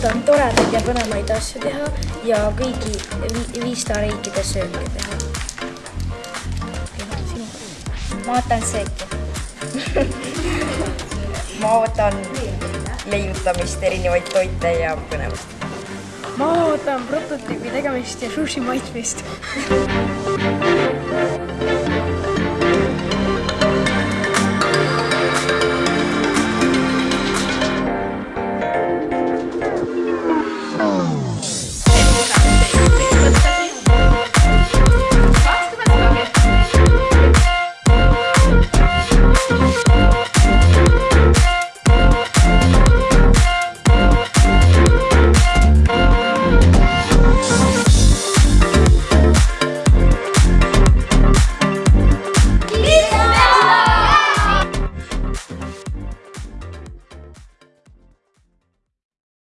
põnevaid asju teha ja kõigi vi- viista riikide sööke teha. ma ootan sööki. ma ootan leiutamist, erinevaid toite ja põnevust. ma ootan prototüübi tegemist ja sushi maitsmist.